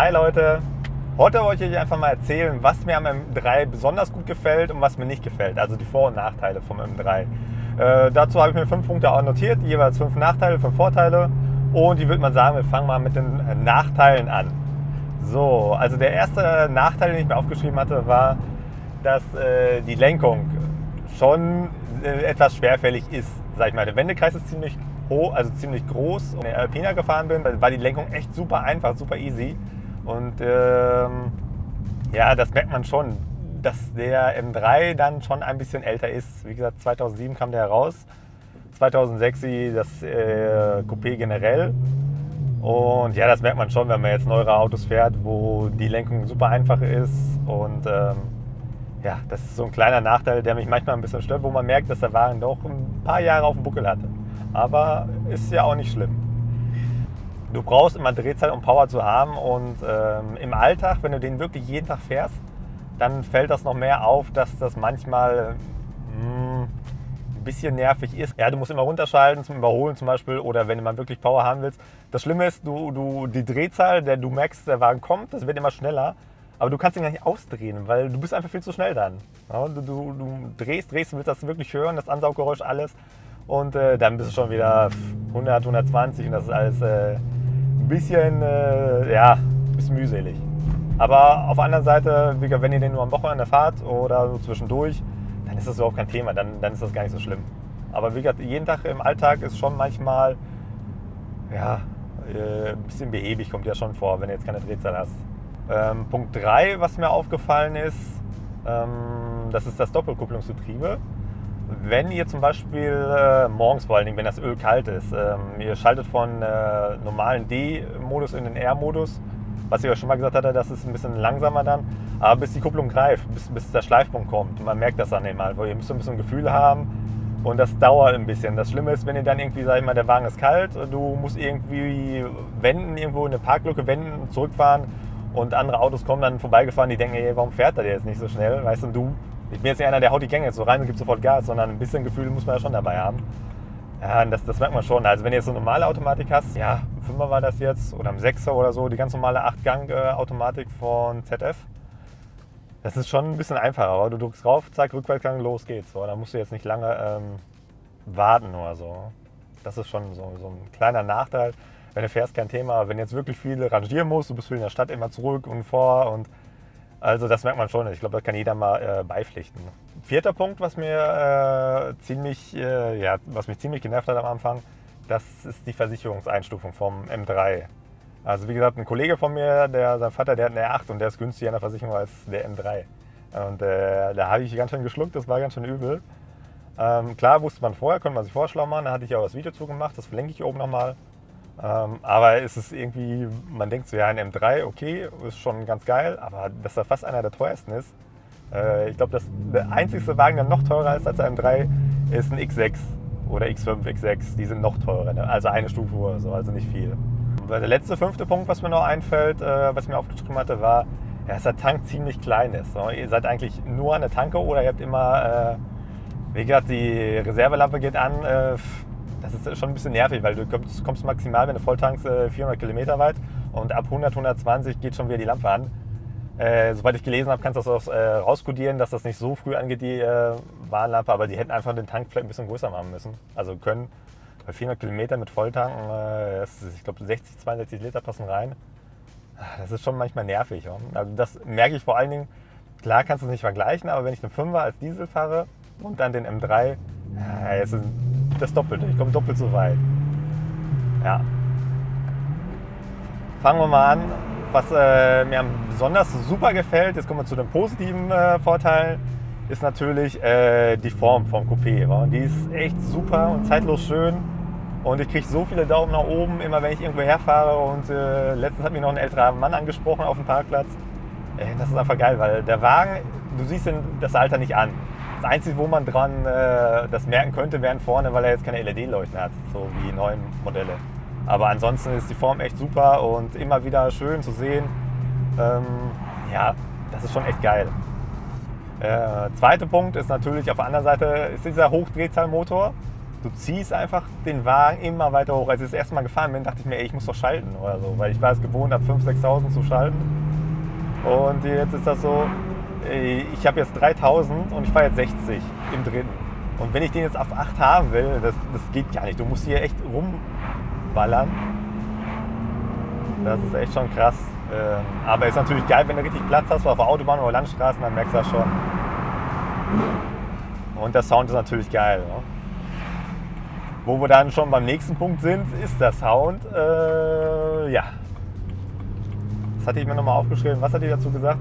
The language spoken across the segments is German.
Hi Leute! Heute wollte ich euch einfach mal erzählen, was mir am M3 besonders gut gefällt und was mir nicht gefällt. Also die Vor- und Nachteile vom M3. Äh, dazu habe ich mir fünf Punkte auch notiert, jeweils fünf Nachteile, fünf Vorteile. Und ich würde mal sagen, wir fangen mal mit den Nachteilen an. So, also der erste Nachteil, den ich mir aufgeschrieben hatte, war, dass äh, die Lenkung schon äh, etwas schwerfällig ist. Sag ich mal, der Wendekreis ist ziemlich hoch, also ziemlich groß. Und wenn ich Alpina gefahren bin, war die Lenkung echt super einfach, super easy. Und ähm, ja, das merkt man schon, dass der M3 dann schon ein bisschen älter ist. Wie gesagt, 2007 kam der heraus, 2006 das äh, Coupé generell. Und ja, das merkt man schon, wenn man jetzt neuere Autos fährt, wo die Lenkung super einfach ist. Und ähm, ja, das ist so ein kleiner Nachteil, der mich manchmal ein bisschen stört, wo man merkt, dass der Wagen doch ein paar Jahre auf dem Buckel hatte. Aber ist ja auch nicht schlimm. Du brauchst immer Drehzahl, um Power zu haben. Und ähm, im Alltag, wenn du den wirklich jeden Tag fährst, dann fällt das noch mehr auf, dass das manchmal hm, ein bisschen nervig ist. Ja, du musst immer runterschalten zum Überholen zum Beispiel oder wenn du mal wirklich Power haben willst. Das Schlimme ist, du, du, die Drehzahl, der du merkst, der Wagen kommt, das wird immer schneller. Aber du kannst ihn gar nicht ausdrehen, weil du bist einfach viel zu schnell dann. Ja, du, du, du, drehst, drehst, willst das wirklich hören, das Ansauggeräusch, alles. Und äh, dann bist du schon wieder 100, 120 und das ist alles äh, ein bisschen, äh, ja, bisschen mühselig. Aber auf der anderen Seite, wenn ihr den nur am Wochenende fahrt oder so zwischendurch, dann ist das überhaupt kein Thema, dann, dann ist das gar nicht so schlimm. Aber wie gesagt, jeden Tag im Alltag ist schon manchmal, ja, äh, ein bisschen behäbig, kommt ja schon vor, wenn du jetzt keine Drehzahl hast. Ähm, Punkt 3, was mir aufgefallen ist, ähm, das ist das Doppelkupplungsgetriebe. Wenn ihr zum Beispiel äh, morgens vor allen Dingen, wenn das Öl kalt ist, ähm, ihr schaltet von äh, normalen D-Modus in den R-Modus, was ich euch schon mal gesagt hatte, das ist ein bisschen langsamer dann, aber bis die Kupplung greift, bis, bis der Schleifpunkt kommt, man merkt das dann immer, weil ihr müsst ein bisschen Gefühl haben und das dauert ein bisschen. Das Schlimme ist, wenn ihr dann irgendwie, sag ich mal, der Wagen ist kalt, du musst irgendwie wenden, irgendwo in eine Parklücke wenden, zurückfahren und andere Autos kommen dann vorbeigefahren, die denken, ey, warum fährt er jetzt nicht so schnell, weißt du, du ich bin jetzt nicht einer, der haut die Gänge so rein und gibt sofort Gas, sondern ein bisschen Gefühl muss man ja schon dabei haben. Ja, das, das merkt man schon. Also wenn du jetzt so eine normale Automatik hast, ja, 5er war das jetzt oder ein 6er oder so, die ganz normale 8-Gang-Automatik von ZF, das ist schon ein bisschen einfacher. Aber du drückst drauf, zack, Rückwärtsgang, los geht's. So, da musst du jetzt nicht lange ähm, warten oder so. Das ist schon so, so ein kleiner Nachteil. Wenn du fährst, kein Thema. Wenn jetzt wirklich viel rangieren musst, du bist viel in der Stadt immer zurück und vor und also das merkt man schon. Ich glaube, das kann jeder mal äh, beipflichten. Vierter Punkt, was mir äh, ziemlich, äh, ja, was mich ziemlich genervt hat am Anfang, das ist die Versicherungseinstufung vom M3. Also wie gesagt, ein Kollege von mir, der, sein Vater, der hat eine R8 und der ist günstiger in der Versicherung als der M3. Und äh, da habe ich ganz schön geschluckt, das war ganz schön übel. Ähm, klar wusste man vorher, konnte man sich vorschlau machen, da hatte ich auch das Video zugemacht, das verlinke ich oben nochmal. Ähm, aber es ist irgendwie, man denkt so, ja, ein M3, okay, ist schon ganz geil, aber dass er fast einer der teuersten ist. Äh, ich glaube, der einzigste Wagen, der noch teurer ist als der M3, ist ein X6 oder X5, X6. Die sind noch teurer, ne? also eine Stufe oder so, also nicht viel. Der letzte, fünfte Punkt, was mir noch einfällt, äh, was ich mir aufgeschrieben hatte, war, ja, dass der Tank ziemlich klein ist. So. Ihr seid eigentlich nur an der Tanke oder ihr habt immer, äh, wie gesagt, die Reservelampe geht an, äh, das ist schon ein bisschen nervig, weil du kommst, kommst maximal, wenn du voll tankst, 400 äh, Kilometer weit und ab 100, 120 geht schon wieder die Lampe an. Äh, soweit ich gelesen habe, kannst du das auch äh, rauskodieren, dass das nicht so früh angeht, die äh, Warnlampe, aber die hätten einfach den Tank vielleicht ein bisschen größer machen müssen. Also können bei 400 Kilometer mit Volltanken, äh, ist, ich glaube 60, 62 Liter passen rein. Das ist schon manchmal nervig. Ja? Also das merke ich vor allen Dingen, klar kannst du es nicht vergleichen, aber wenn ich einen 5er als Diesel fahre und dann den M3, ja, es ist das Doppelte. Ich komme doppelt so weit. Ja. Fangen wir mal an. Was äh, mir besonders super gefällt, jetzt kommen wir zu den positiven äh, Vorteilen, ist natürlich äh, die Form vom Coupé. Wa? Die ist echt super und zeitlos schön. Und ich kriege so viele Daumen nach oben, immer wenn ich irgendwo herfahre. Und äh, letztens hat mich noch ein älterer Mann angesprochen auf dem Parkplatz. das ist einfach geil, weil der Wagen, du siehst das Alter nicht an. Das Einzige, wo man dran äh, das merken könnte, wären vorne, weil er jetzt keine LED-Leuchten hat, so wie neuen Modelle. Aber ansonsten ist die Form echt super und immer wieder schön zu sehen. Ähm, ja, das ist schon echt geil. Äh, zweiter Punkt ist natürlich auf der anderen Seite ist dieser Hochdrehzahlmotor. du ziehst einfach den Wagen immer weiter hoch. Als ich das erste Mal gefahren bin, dachte ich mir, ey, ich muss doch schalten oder so, weil ich war es gewohnt, ab 5.000, 6.000 zu schalten. Und jetzt ist das so, ich habe jetzt 3000 und ich fahre jetzt 60 im dritten. Und wenn ich den jetzt auf 8 haben will, das, das geht gar nicht. Du musst hier echt rumballern. Das ist echt schon krass. Ähm, aber ist natürlich geil, wenn du richtig Platz hast, auf der Autobahn oder Landstraßen, dann merkst du das schon. Und der Sound ist natürlich geil. Ne? Wo wir dann schon beim nächsten Punkt sind, ist der Sound. Äh, ja. Das hatte ich mir nochmal aufgeschrieben. Was hat die dazu gesagt?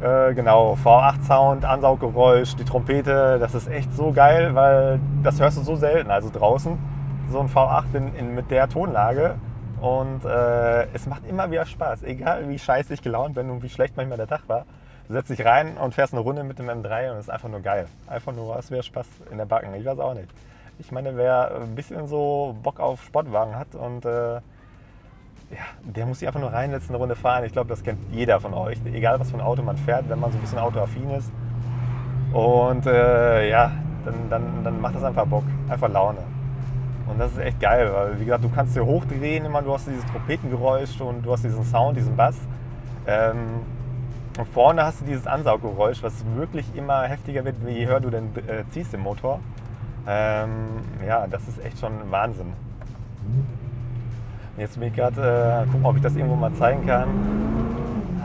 Äh, genau, V8-Sound, Ansauggeräusch, die Trompete, das ist echt so geil, weil das hörst du so selten. Also draußen so ein V8 in, in, mit der Tonlage. Und äh, es macht immer wieder Spaß, egal wie scheiße ich gelaunt bin und wie schlecht manchmal der Tag war. Du setzt dich rein und fährst eine Runde mit dem M3 und es ist einfach nur geil. Einfach nur, es wäre Spaß in der Backen. Ich weiß auch nicht. Ich meine, wer ein bisschen so Bock auf Sportwagen hat und äh, ja, der muss sich einfach nur reinsetzen, eine Runde fahren. Ich glaube, das kennt jeder von euch, egal was für ein Auto man fährt, wenn man so ein bisschen autoaffin ist. Und äh, ja, dann, dann, dann macht das einfach Bock, einfach Laune. Und das ist echt geil, weil wie gesagt, du kannst dir hochdrehen, immer du hast dieses Trompetengeräusch und du hast diesen Sound, diesen Bass. Ähm, und vorne hast du dieses Ansauggeräusch, was wirklich immer heftiger wird, je höher du denn äh, ziehst im Motor. Ähm, ja, das ist echt schon Wahnsinn. Jetzt bin ich gerade äh, gucken, ob ich das irgendwo mal zeigen kann.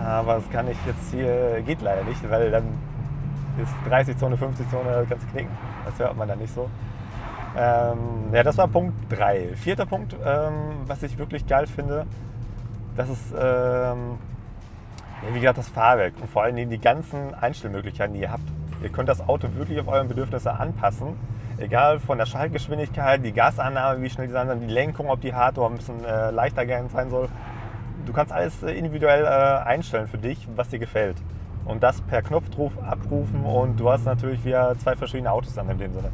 Aber das kann ich jetzt hier, geht leider nicht, weil dann ist 30 Zone, 50 Zone, kannst knicken. Das hört man dann nicht so. Ähm, ja, das war Punkt 3. Vierter Punkt, ähm, was ich wirklich geil finde, das ist, ähm, wie gesagt, das Fahrwerk und vor allen Dingen die ganzen Einstellmöglichkeiten, die ihr habt. Ihr könnt das Auto wirklich auf euren Bedürfnisse anpassen egal von der Schaltgeschwindigkeit, die Gasannahme, wie schnell die sein soll, die Lenkung, ob die hart oder ein bisschen äh, leichter sein soll. Du kannst alles äh, individuell äh, einstellen für dich, was dir gefällt. Und das per Knopfdruck abrufen und du hast natürlich wieder zwei verschiedene Autos dann in dem Sinne.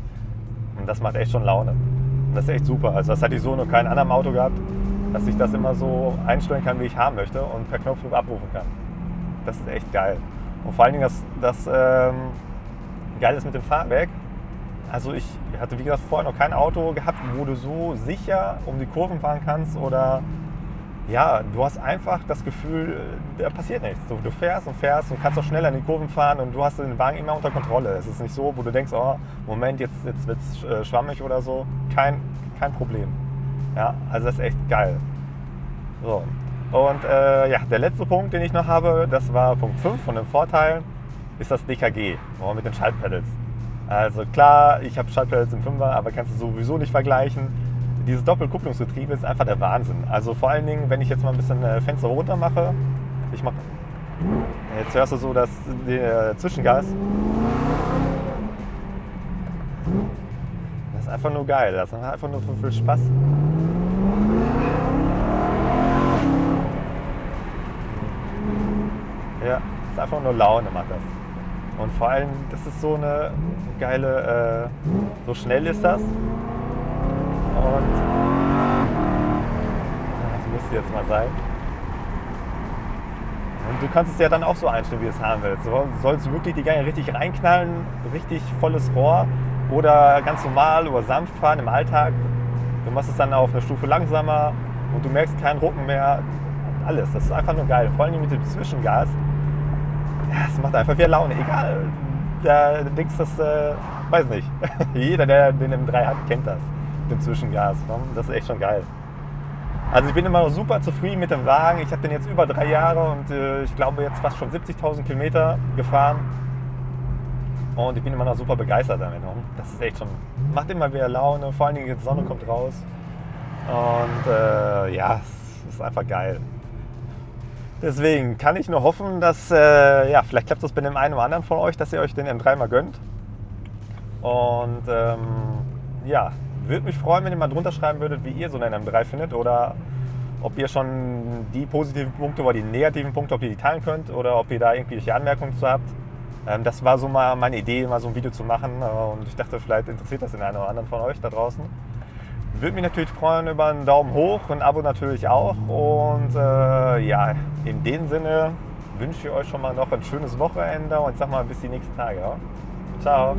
Und das macht echt schon Laune. Und das ist echt super. Also das hatte ich so noch kein anderem Auto gehabt, dass ich das immer so einstellen kann, wie ich haben möchte und per Knopfdruck abrufen kann. Das ist echt geil. Und vor allen Dingen das, das ähm, geil ist mit dem Fahrwerk, also ich hatte, wie gesagt, vorher noch kein Auto gehabt, wo du so sicher um die Kurven fahren kannst oder ja, du hast einfach das Gefühl, da passiert nichts. Du, du fährst und fährst und kannst auch schneller in die Kurven fahren und du hast den Wagen immer unter Kontrolle. Es ist nicht so, wo du denkst, oh, Moment, jetzt, jetzt wird es äh, schwammig oder so. Kein, kein Problem. Ja, also das ist echt geil. So. Und äh, ja, der letzte Punkt, den ich noch habe, das war Punkt 5 von den Vorteilen, ist das DKG mit den Schaltpedals. Also klar, ich habe Schaltpedals im Fünfer, aber kannst du sowieso nicht vergleichen. Dieses Doppelkupplungsgetriebe ist einfach der Wahnsinn. Also vor allen Dingen, wenn ich jetzt mal ein bisschen äh, Fenster runter mache, ich mache, jetzt hörst du so das äh, Zwischengas. Das ist einfach nur geil. Das macht einfach nur viel Spaß. Ja, ist einfach nur Laune macht das. Und vor allem, das ist so eine geile, äh, so schnell ist das. Und das müsste jetzt mal sein. Und du kannst es ja dann auch so einstellen, wie du es haben willst. Du sollst wirklich die Gänge richtig reinknallen, richtig volles Rohr oder ganz normal oder sanft fahren im Alltag. Du machst es dann auf eine Stufe langsamer und du merkst keinen Rucken mehr. Alles, das ist einfach nur geil. Vor allem mit dem Zwischengas ja, es macht einfach wieder Laune. Egal, da denkst das, äh, weiß nicht. Jeder, der den M3 hat, kennt das, den Zwischengas. Ne? Das ist echt schon geil. Also ich bin immer noch super zufrieden mit dem Wagen. Ich habe den jetzt über drei Jahre und äh, ich glaube jetzt fast schon 70.000 Kilometer gefahren. Und ich bin immer noch super begeistert damit. Ne? Das ist echt schon, macht immer wieder Laune. Vor allen Dingen die Sonne kommt raus. Und äh, ja, es ist einfach geil. Deswegen kann ich nur hoffen, dass, äh, ja, vielleicht klappt das bei dem einen oder anderen von euch, dass ihr euch den M3 mal gönnt. Und ähm, ja, würde mich freuen, wenn ihr mal drunter schreiben würdet, wie ihr so einen M3 findet oder ob ihr schon die positiven Punkte oder die negativen Punkte, ob ihr die teilen könnt oder ob ihr da irgendwelche Anmerkungen zu habt. Ähm, das war so mal meine Idee, mal so ein Video zu machen und ich dachte, vielleicht interessiert das den einen oder anderen von euch da draußen. Würde mich natürlich freuen über einen Daumen hoch, ein Abo natürlich auch. Und äh, ja, in dem Sinne wünsche ich euch schon mal noch ein schönes Wochenende und sag mal bis die nächsten Tage. Ja? Ciao.